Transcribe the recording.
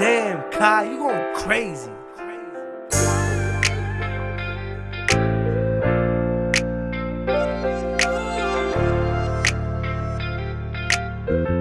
Damn, Kai, you going crazy. crazy.